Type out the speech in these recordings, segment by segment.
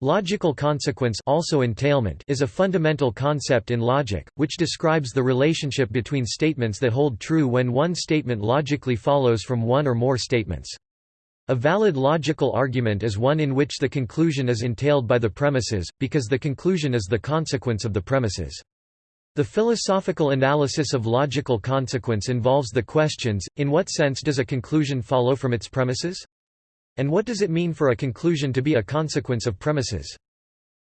Logical consequence also entailment is a fundamental concept in logic, which describes the relationship between statements that hold true when one statement logically follows from one or more statements. A valid logical argument is one in which the conclusion is entailed by the premises, because the conclusion is the consequence of the premises. The philosophical analysis of logical consequence involves the questions, in what sense does a conclusion follow from its premises? And what does it mean for a conclusion to be a consequence of premises?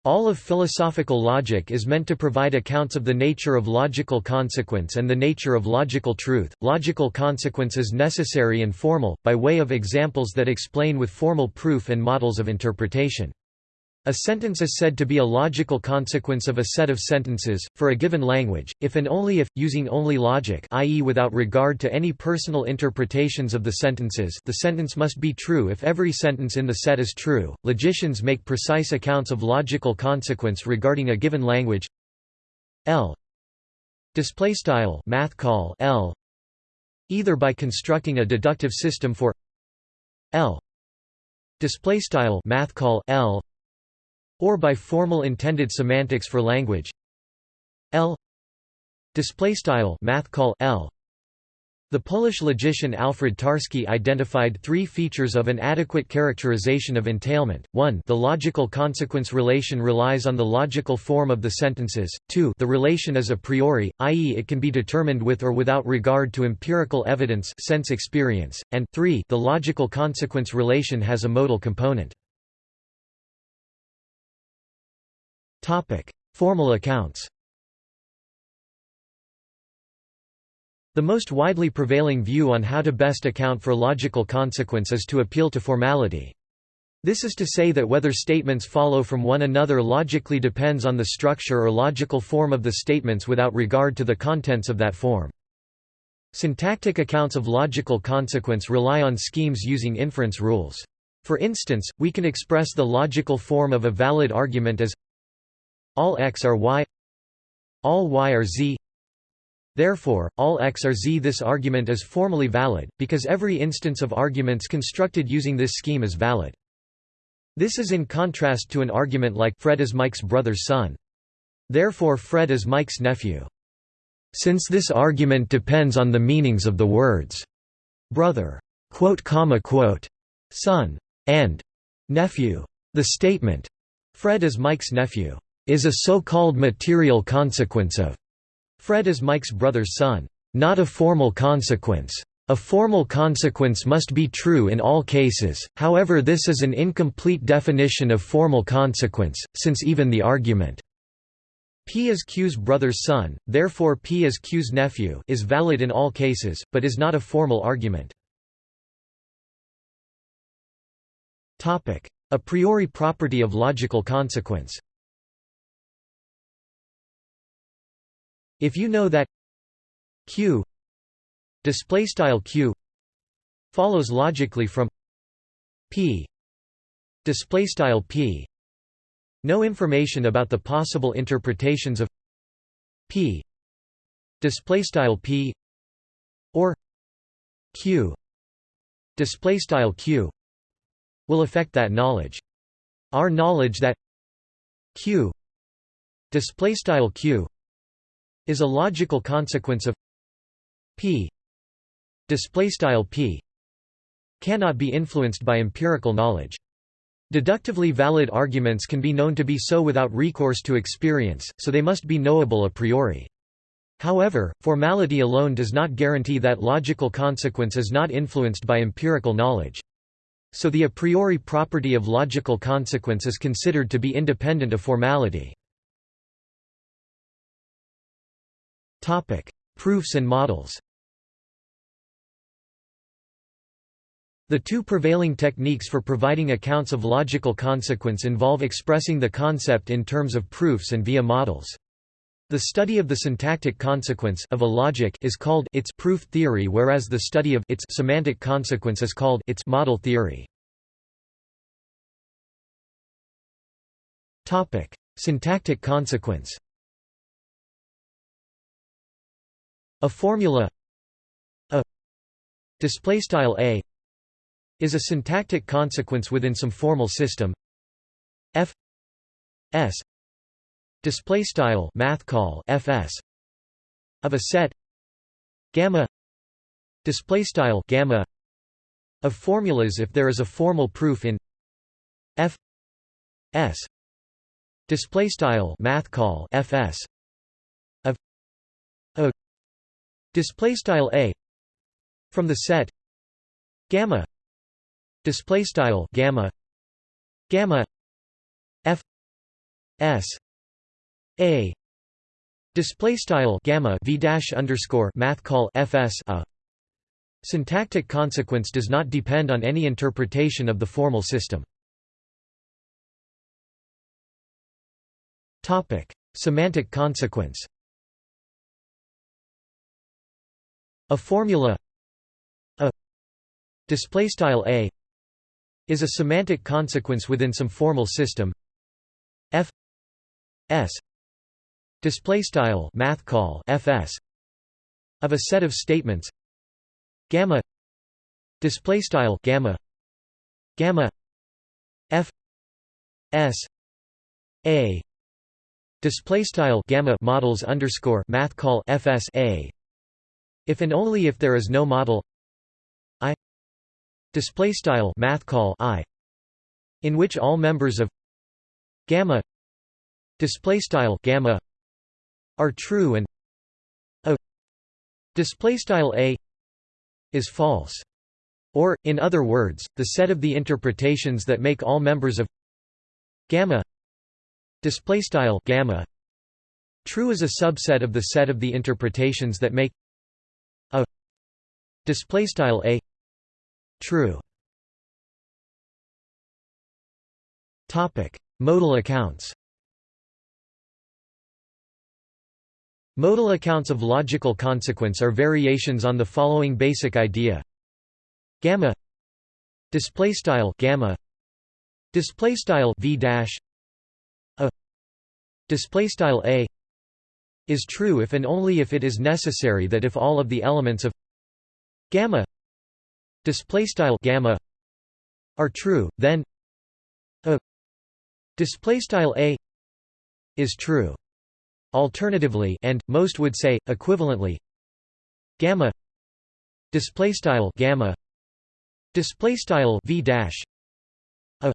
All of philosophical logic is meant to provide accounts of the nature of logical consequence and the nature of logical truth. Logical consequence is necessary and formal, by way of examples that explain with formal proof and models of interpretation. A sentence is said to be a logical consequence of a set of sentences, for a given language, if and only if, using only logic i.e. without regard to any personal interpretations of the sentences the sentence must be true if every sentence in the set is true. Logicians make precise accounts of logical consequence regarding a given language. L. Math call L. Either by constructing a deductive system for L. Math call L or by formal intended semantics for language L display style math call L the Polish logician Alfred Tarski identified three features of an adequate characterization of entailment. 1 The logical consequence relation relies on the logical form of the sentences. 2 The relation is a priori, i.e. it can be determined with or without regard to empirical evidence sense experience. And 3 The logical consequence relation has a modal component. Formal accounts The most widely prevailing view on how to best account for logical consequence is to appeal to formality. This is to say that whether statements follow from one another logically depends on the structure or logical form of the statements without regard to the contents of that form. Syntactic accounts of logical consequence rely on schemes using inference rules. For instance, we can express the logical form of a valid argument as all x are y all y are z Therefore, all x are z. This argument is formally valid, because every instance of arguments constructed using this scheme is valid. This is in contrast to an argument like Fred is Mike's brother's son. Therefore Fred is Mike's nephew. Since this argument depends on the meanings of the words brother, quote, comma, quote, son, and nephew, the statement Fred is Mike's nephew is a so-called material consequence of Fred is Mike's brother's son, not a formal consequence. A formal consequence must be true in all cases, however this is an incomplete definition of formal consequence, since even the argument P is Q's brother's son, therefore P is Q's nephew is valid in all cases, but is not a formal argument. A priori property of logical consequence If you know that q display style q follows logically from p display style p no information about the possible interpretations of p display style p or q display style q will affect that knowledge. Our knowledge that q display style q is a logical consequence of p display style p cannot be influenced by empirical knowledge deductively valid arguments can be known to be so without recourse to experience so they must be knowable a priori However, formality alone does not guarantee that logical consequence is not influenced by empirical knowledge. So the a priori property of logical consequence is considered to be independent of formality. Topic: Proofs and models. The two prevailing techniques for providing accounts of logical consequence involve expressing the concept in terms of proofs and via models. The study of the syntactic consequence of a logic is called its proof theory whereas the study of its semantic consequence is called its model theory. Topic: Syntactic consequence. A formula a display style a is a syntactic consequence within some formal system. F s display style math call fs of a set gamma display style gamma of formulas if there is a formal proof in f s display style math call fs display style a from the set gamma display style gamma gamma f s a display style gamma v dash underscore math call fs a. Syntactic consequence does not depend on any interpretation of the formal system. Topic. Semantic consequence a formula a display style a is a semantic consequence within some formal system. F s display style math call fs of a set of statements. Gamma display style gamma gamma f s a display style gamma models underscore math call fs a if and only if there is no model I display style math call i in which all members of gamma display style gamma are true and a display style a is false. Or in other words the set of the interpretations that make all members of gamma display style gamma true is a subset of the set of the interpretations that make display style a. True. Topic: Modal accounts. Modal accounts of logical consequence are variations on the following basic idea: gamma. Display style gamma. Display style v dash. A. Display style a. Is true if and only if it is necessary that if all of the elements of gamma display style gamma are true then a display style a is true. Alternatively and most would say equivalently gamma display style gamma display style v dash a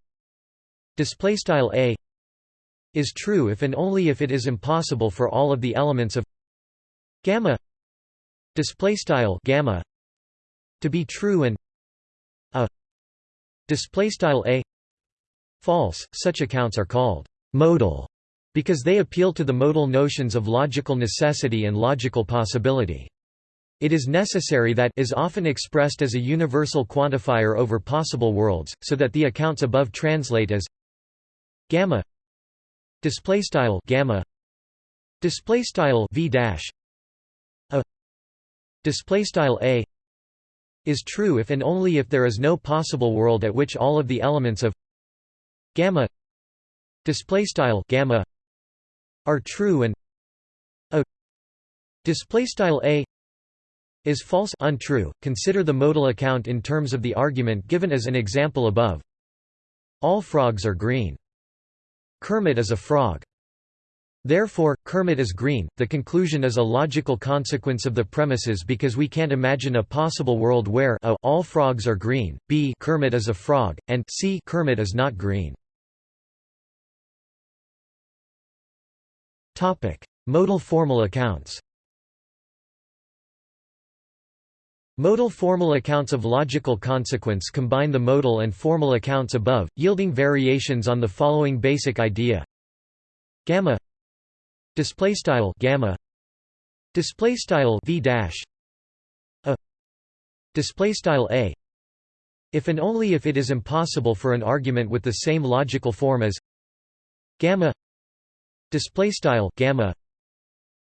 display style a is true if and only if it is impossible for all of the elements of gamma display style gamma to be true and a display style a. False such accounts are called modal because they appeal to the modal notions of logical necessity and logical possibility. It is necessary that is often expressed as a universal quantifier over possible worlds so that the accounts above translate as gamma display style gamma display style v dash a display style a is true if and only if there is no possible world at which all of the elements of gamma display style gamma are true and a display style a is false untrue. Consider the modal account in terms of the argument given as an example above. All frogs are green. Kermit is a frog Therefore, Kermit is green. The conclusion is a logical consequence of the premises because we can't imagine a possible world where a all frogs are green, b Kermit is a frog, and c Kermit is not green. Topic: Modal formal accounts. Modal formal accounts of logical consequence combine the modal and formal accounts above, yielding variations on the following basic idea: gamma display style gamma. Display style v dash. A. Display style a. If and only if it is impossible for an argument with the same logical form as gamma. Display style gamma.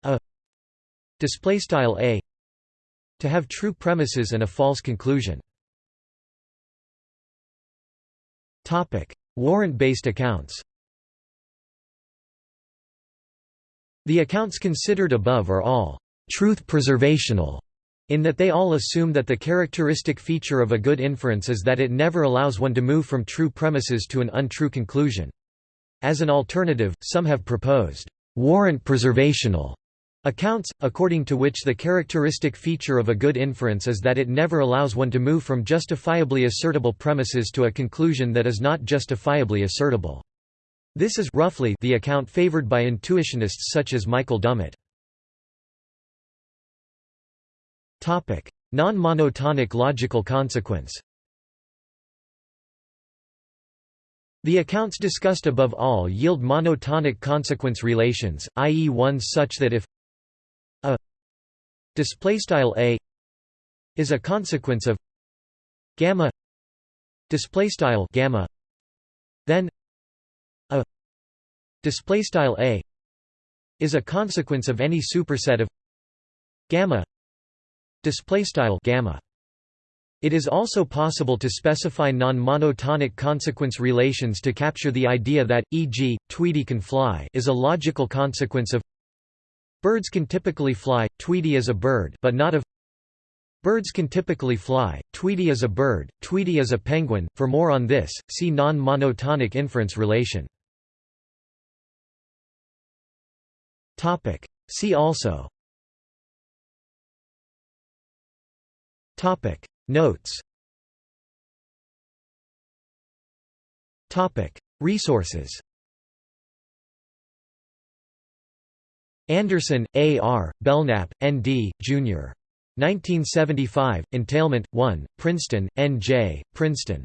A. Display style a. To have true premises and a false conclusion. Topic. Warrant based accounts The accounts considered above are all truth preservational in that they all assume that the characteristic feature of a good inference is that it never allows one to move from true premises to an untrue conclusion. As an alternative, some have proposed warrant preservational accounts, according to which the characteristic feature of a good inference is that it never allows one to move from justifiably assertable premises to a conclusion that is not justifiably assertable. This is roughly the account favored by intuitionists such as Michael Dummett. Non-monotonic logical consequence The accounts discussed above all yield monotonic consequence relations, i.e. ones such that if a displaystyle a is a consequence of gamma displaystyle gamma then displaystyle a is a consequence of any superset of gamma displaystyle gamma it is also possible to specify non-monotonic consequence relations to capture the idea that, e.g., Tweety can fly is a logical consequence of Birds can typically fly, Tweety is a bird but not of Birds can typically fly, Tweety is a bird, Tweety is a penguin. For more on this, see non-monotonic inference relation. See also Topic. Notes Topic. Resources Anderson, A. R., Belknap, N. D., Jr. 1975, Entailment, 1, Princeton, N. J., Princeton.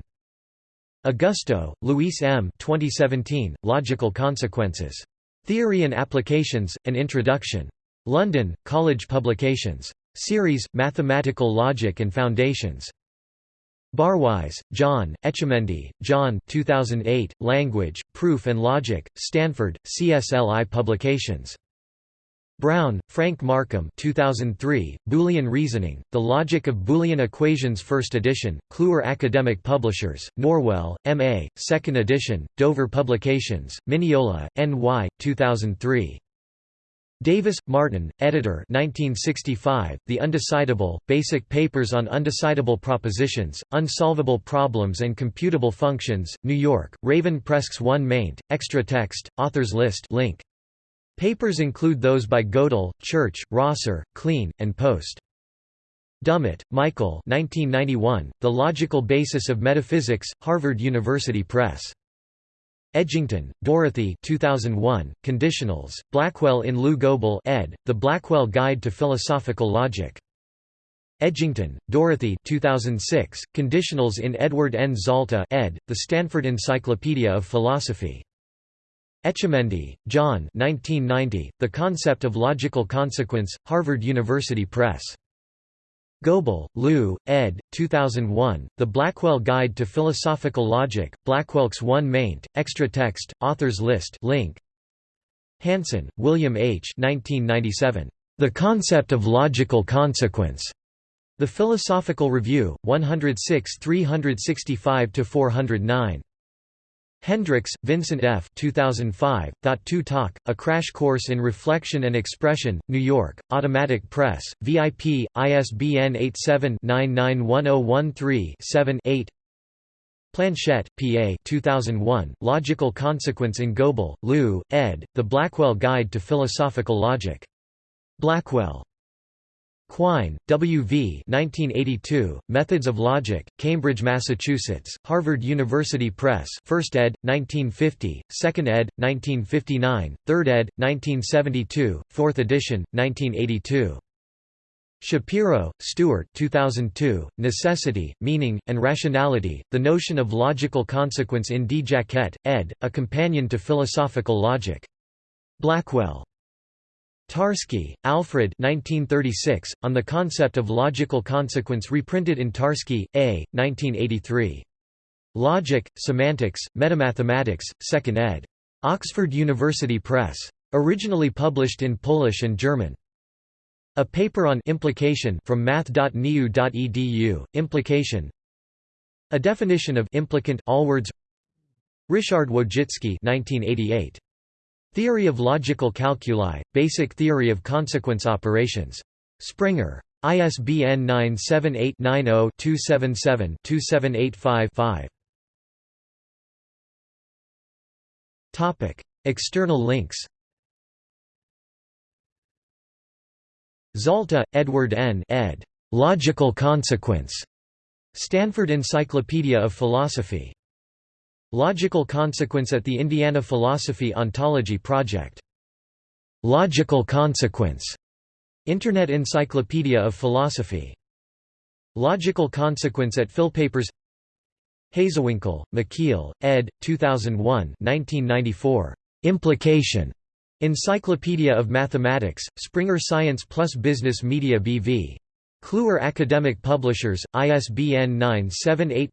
Augusto, Luis M. 2017, Logical Consequences. Theory and Applications, An Introduction. London, College Publications. Series, Mathematical Logic and Foundations. Barwise, John, Etchemendy, John 2008, Language, Proof and Logic, Stanford, CSLI Publications. Brown, Frank Markham 2003, Boolean Reasoning, The Logic of Boolean Equations 1st edition, Kluwer Academic Publishers, Norwell, M.A., 2nd edition, Dover Publications, Mineola, N.Y., 2003. Davis, Martin, editor 1965, The Undecidable, Basic Papers on Undecidable Propositions, Unsolvable Problems and Computable Functions, New York, Raven Press 1 maint, extra text, authors list link. Papers include those by Gödel, Church, Rosser, Kleene, and Post. Dummett, Michael 1991, The Logical Basis of Metaphysics, Harvard University Press. Edgington, Dorothy 2001, Conditionals, Blackwell in Lou Goble ed., The Blackwell Guide to Philosophical Logic. Edgington, Dorothy 2006, Conditionals in Edward N. Zalta ed., The Stanford Encyclopedia of Philosophy. Etchemendy, John 1990, The Concept of Logical Consequence, Harvard University Press. Goble, Lou, ed. 2001, The Blackwell Guide to Philosophical Logic, Blackwell's 1 maint, extra text, authors list link. Hanson, William H. 1997. The Concept of Logical Consequence. The Philosophical Review, 106 365–409. Hendricks, Vincent F. 2005, Thought 2 Talk, A Crash Course in Reflection and Expression, New York, Automatic Press, VIP, ISBN 87-991013-7-8 Planchette, P.A. 2001, Logical Consequence in Goble, Lou, ed., The Blackwell Guide to Philosophical Logic. Blackwell. Quine, W. V. 1982, Methods of Logic, Cambridge, Massachusetts, Harvard University Press 1st ed., 1950, 2nd ed., 1959, 3rd ed., 1972, 4th edition, 1982. Shapiro, Stewart 2002, Necessity, Meaning, and Rationality, The Notion of Logical Consequence in D. Jacquette, ed., A Companion to Philosophical Logic. Blackwell. Tarski, Alfred 1936, On the Concept of Logical Consequence reprinted in Tarski, A., 1983. Logic, Semantics, Metamathematics, 2nd ed. Oxford University Press. Originally published in Polish and German. A paper on implication from math.niu.edu, implication A definition of implicant all words Ryszard Wojcicki 1988. Theory of Logical Calculi, Basic Theory of Consequence Operations. Springer. ISBN 978-90-277-2785-5. External links Zalta, Edward N. ed. Logical Consequence. Stanford Encyclopedia of Philosophy. Logical Consequence at the Indiana Philosophy Ontology Project. Logical Consequence. Internet Encyclopedia of Philosophy. Logical Consequence at Philpapers Hazewinkel, Michiel, ed. 2001 1994. Implication. Encyclopedia of Mathematics, Springer Science Plus Business Media BV. Kluwer Academic Publishers, ISBN 978